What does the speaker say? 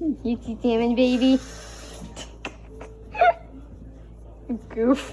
You see salmon, baby? Goof.